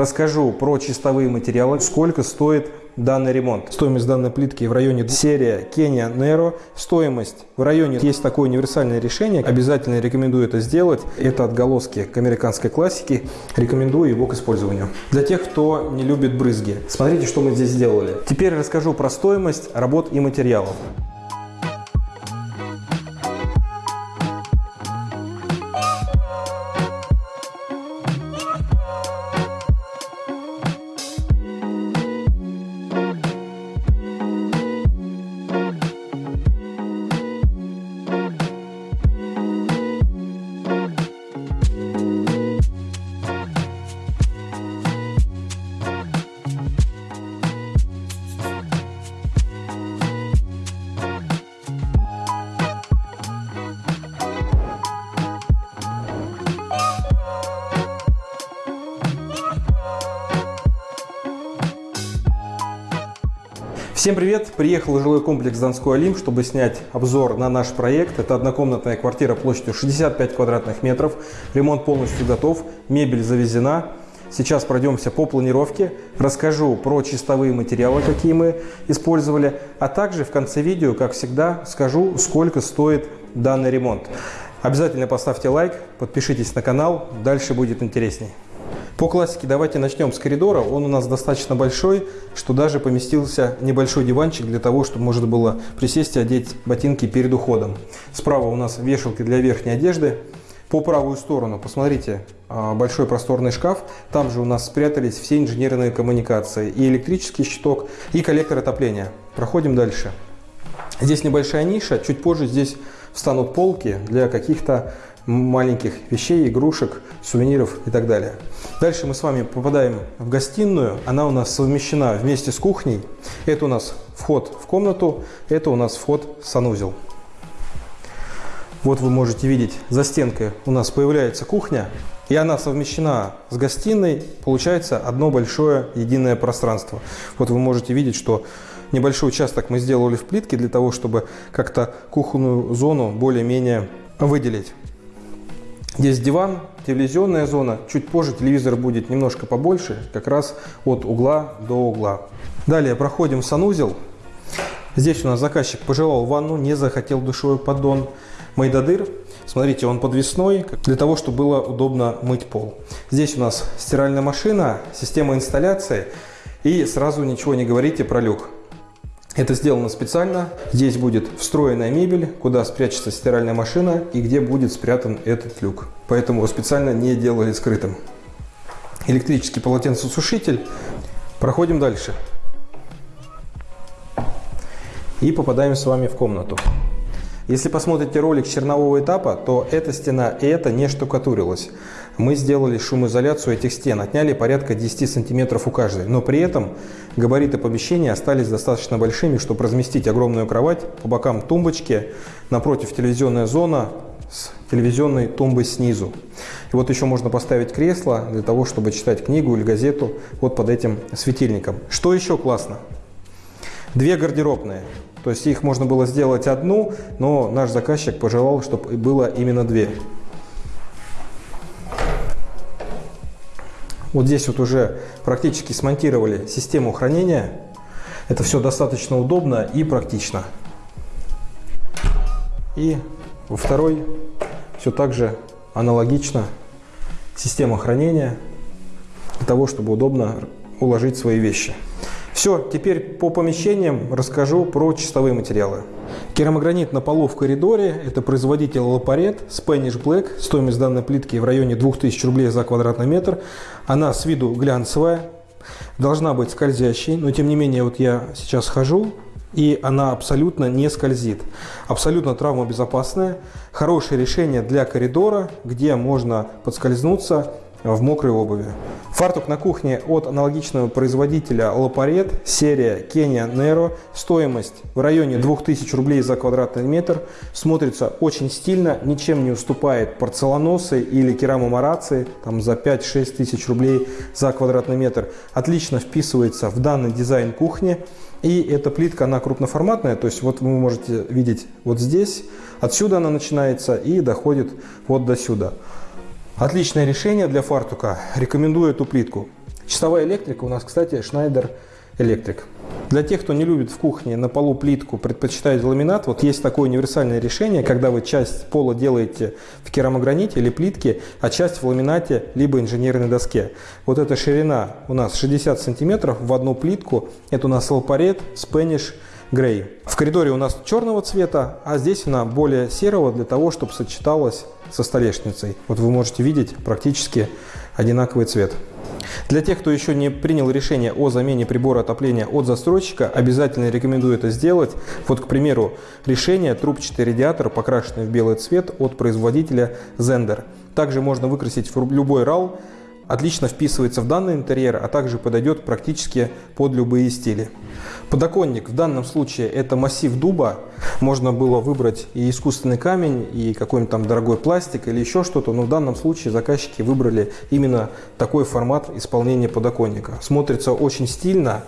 Расскажу про чистовые материалы, сколько стоит данный ремонт. Стоимость данной плитки в районе серия Kenya Nero. Стоимость в районе есть такое универсальное решение. Обязательно рекомендую это сделать. Это отголоски к американской классике. Рекомендую его к использованию. Для тех, кто не любит брызги. Смотрите, что мы здесь сделали. Теперь расскажу про стоимость работ и материалов. Всем привет! Приехал в жилой комплекс Донской Олимп, чтобы снять обзор на наш проект. Это однокомнатная квартира площадью 65 квадратных метров. Ремонт полностью готов, мебель завезена. Сейчас пройдемся по планировке, расскажу про чистовые материалы, какие мы использовали, а также в конце видео, как всегда, скажу, сколько стоит данный ремонт. Обязательно поставьте лайк, подпишитесь на канал, дальше будет интересней. По классике давайте начнем с коридора. Он у нас достаточно большой, что даже поместился небольшой диванчик для того, чтобы можно было присесть и одеть ботинки перед уходом. Справа у нас вешалки для верхней одежды. По правую сторону, посмотрите, а, большой просторный шкаф. Там же у нас спрятались все инженерные коммуникации. И электрический щиток, и коллектор отопления. Проходим дальше. Здесь небольшая ниша. Чуть позже здесь встанут полки для каких-то маленьких вещей, игрушек, сувениров и так далее. Дальше мы с вами попадаем в гостиную. Она у нас совмещена вместе с кухней. Это у нас вход в комнату, это у нас вход в санузел. Вот вы можете видеть, за стенкой у нас появляется кухня, и она совмещена с гостиной, получается одно большое единое пространство. Вот вы можете видеть, что небольшой участок мы сделали в плитке для того, чтобы как-то кухонную зону более-менее выделить. Здесь диван, телевизионная зона. Чуть позже телевизор будет немножко побольше, как раз от угла до угла. Далее проходим в санузел. Здесь у нас заказчик пожелал ванну, не захотел душевой поддон. Майдадыр. Смотрите, он подвесной, для того, чтобы было удобно мыть пол. Здесь у нас стиральная машина, система инсталляции. И сразу ничего не говорите про люк. Это сделано специально. Здесь будет встроенная мебель, куда спрячется стиральная машина и где будет спрятан этот люк. Поэтому его специально не делали скрытым. Электрический полотенцесушитель. Проходим дальше. И попадаем с вами в комнату. Если посмотрите ролик чернового этапа, то эта стена и эта не штукатурилась. Мы сделали шумоизоляцию этих стен, отняли порядка 10 сантиметров у каждой. Но при этом габариты помещения остались достаточно большими, чтобы разместить огромную кровать, по бокам тумбочки, напротив телевизионная зона с телевизионной тумбой снизу. И вот еще можно поставить кресло для того, чтобы читать книгу или газету вот под этим светильником. Что еще классно? Две гардеробные. То есть их можно было сделать одну, но наш заказчик пожелал, чтобы было именно две. Вот здесь вот уже практически смонтировали систему хранения. Это все достаточно удобно и практично. И во второй все так же аналогично система хранения для того, чтобы удобно уложить свои вещи. Все, теперь по помещениям расскажу про чистовые материалы. Керамогранит на полу в коридоре. Это производитель Лапарет Spanish Black. Стоимость данной плитки в районе 2000 рублей за квадратный метр. Она с виду глянцевая. Должна быть скользящей, но тем не менее вот я сейчас хожу, и она абсолютно не скользит. Абсолютно травмобезопасная. Хорошее решение для коридора, где можно подскользнуться в мокрой обуви. Фартук на кухне от аналогичного производителя Лапарет, серия Kenya Nero. Стоимость в районе 2000 рублей за квадратный метр. Смотрится очень стильно, ничем не уступает порцеланосы или керамомарации, там за 5-6 тысяч рублей за квадратный метр. Отлично вписывается в данный дизайн кухни. И эта плитка, она крупноформатная, то есть вот вы можете видеть вот здесь, отсюда она начинается и доходит вот до сюда. Отличное решение для фартука. Рекомендую эту плитку. Чистовая электрика у нас, кстати, Schneider Electric. Для тех, кто не любит в кухне на полу плитку, предпочитает ламинат, вот есть такое универсальное решение, когда вы часть пола делаете в керамограните или плитке, а часть в ламинате либо инженерной доске. Вот эта ширина у нас 60 сантиметров в одну плитку. Это у нас лапарет Spanish Grey. В коридоре у нас черного цвета, а здесь она более серого для того, чтобы сочеталась со столешницей. Вот вы можете видеть практически одинаковый цвет. Для тех, кто еще не принял решение о замене прибора отопления от застройщика, обязательно рекомендую это сделать. Вот, к примеру, решение трубчатый радиатор, покрашенный в белый цвет от производителя Zender. Также можно выкрасить в любой RAL, отлично вписывается в данный интерьер, а также подойдет практически под любые стили. Подоконник в данном случае это массив дуба. Можно было выбрать и искусственный камень, и какой-нибудь там дорогой пластик или еще что-то, но в данном случае заказчики выбрали именно такой формат исполнения подоконника. Смотрится очень стильно,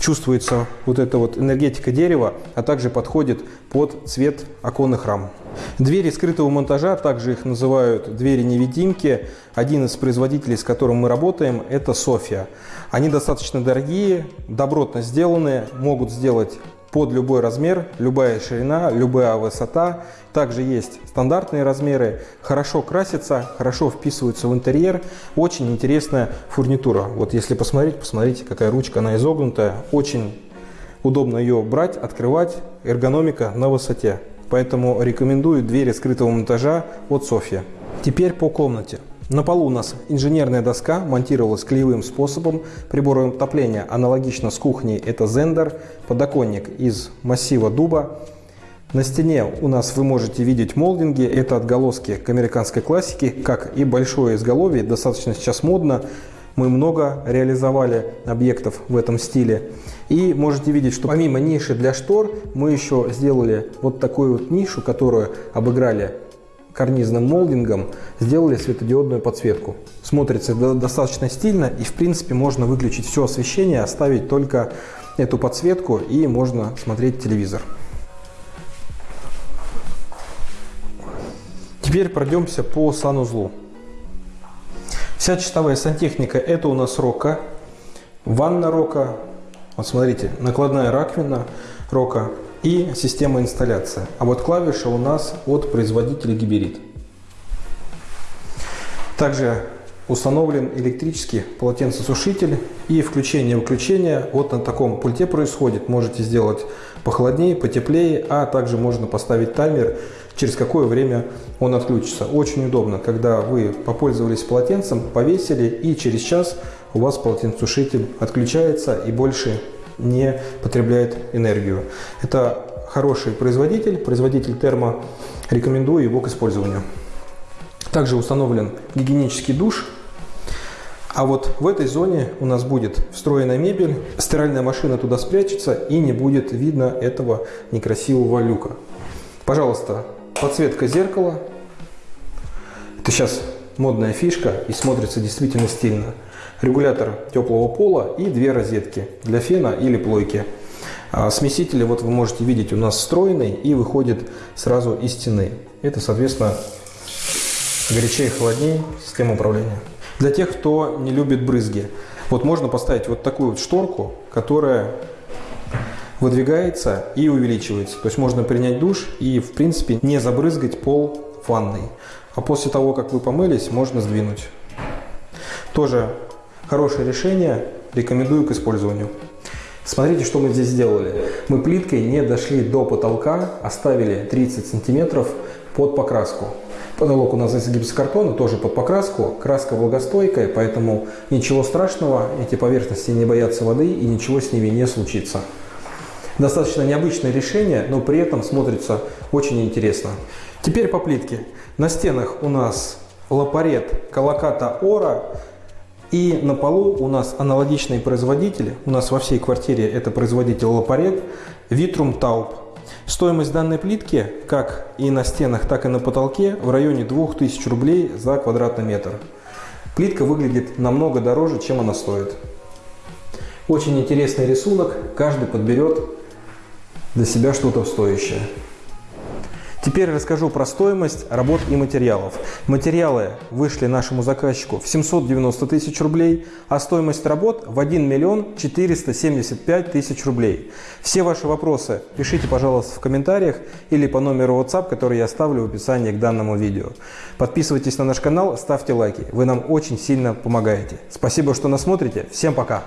чувствуется вот эта вот энергетика дерева, а также подходит под цвет оконных рам. Двери скрытого монтажа, также их называют двери-невидимки. Один из производителей, с которым мы работаем, это София. Они достаточно дорогие, добротно сделанные, могут сделать под любой размер, любая ширина, любая высота. Также есть стандартные размеры, хорошо красятся, хорошо вписываются в интерьер. Очень интересная фурнитура. Вот если посмотреть, посмотрите, какая ручка, она изогнутая. Очень удобно ее брать, открывать, эргономика на высоте. Поэтому рекомендую двери скрытого монтажа от Софья. Теперь по комнате. На полу у нас инженерная доска монтировалась клеевым способом. Приборы отопления аналогично с кухней это Zender. Подоконник из массива дуба. На стене у нас вы можете видеть молдинги. Это отголоски к американской классике, как и большое изголовье. Достаточно сейчас модно. Мы много реализовали объектов в этом стиле. И можете видеть, что помимо ниши для штор, мы еще сделали вот такую вот нишу, которую обыграли карнизным молдингом, сделали светодиодную подсветку. Смотрится достаточно стильно и в принципе можно выключить все освещение, оставить только эту подсветку и можно смотреть телевизор. Теперь пройдемся по санузлу. Вся чистовая сантехника это у нас рока, ванна рока, вот смотрите, накладная раковина рока и система инсталляции. А вот клавиша у нас от производителя Гиберит. Также установлен электрический полотенцесушитель и включение-выключение вот на таком пульте происходит. Можете сделать похолоднее, потеплее, а также можно поставить таймер, через какое время он отключится. Очень удобно, когда вы попользовались полотенцем, повесили и через час у вас полотенцесушитель отключается и больше не потребляет энергию. Это хороший производитель, производитель термо, рекомендую его к использованию. Также установлен гигиенический душ. А вот в этой зоне у нас будет встроенная мебель, стиральная машина туда спрячется и не будет видно этого некрасивого люка. Пожалуйста, подсветка зеркала. Это сейчас модная фишка и смотрится действительно стильно. Регулятор теплого пола и две розетки для фена или плойки. А смесители, вот вы можете видеть, у нас встроенный и выходит сразу из стены. Это, соответственно, горячее и холоднее система управления. Для тех, кто не любит брызги, вот можно поставить вот такую вот шторку, которая выдвигается и увеличивается. То есть можно принять душ и, в принципе, не забрызгать пол ванной. А после того, как вы помылись, можно сдвинуть. Тоже хорошее решение, рекомендую к использованию. Смотрите, что мы здесь сделали. Мы плиткой не дошли до потолка, оставили 30 сантиметров под покраску. Потолок у нас из гипсокартона, тоже под покраску. Краска влагостойкая, поэтому ничего страшного, эти поверхности не боятся воды и ничего с ними не случится. Достаточно необычное решение, но при этом смотрится очень интересно. Теперь по плитке. На стенах у нас лапарет Колоката Ора. И на полу у нас аналогичные производители. У нас во всей квартире это производитель Лапарет, Vitrum Taup. Стоимость данной плитки, как и на стенах, так и на потолке, в районе 2000 рублей за квадратный метр. Плитка выглядит намного дороже, чем она стоит. Очень интересный рисунок, каждый подберет для себя что-то стоящее. Теперь расскажу про стоимость работ и материалов. Материалы вышли нашему заказчику в 790 тысяч рублей, а стоимость работ в 1 миллион 475 тысяч рублей. Все ваши вопросы пишите, пожалуйста, в комментариях или по номеру WhatsApp, который я оставлю в описании к данному видео. Подписывайтесь на наш канал, ставьте лайки. Вы нам очень сильно помогаете. Спасибо, что нас смотрите. Всем пока!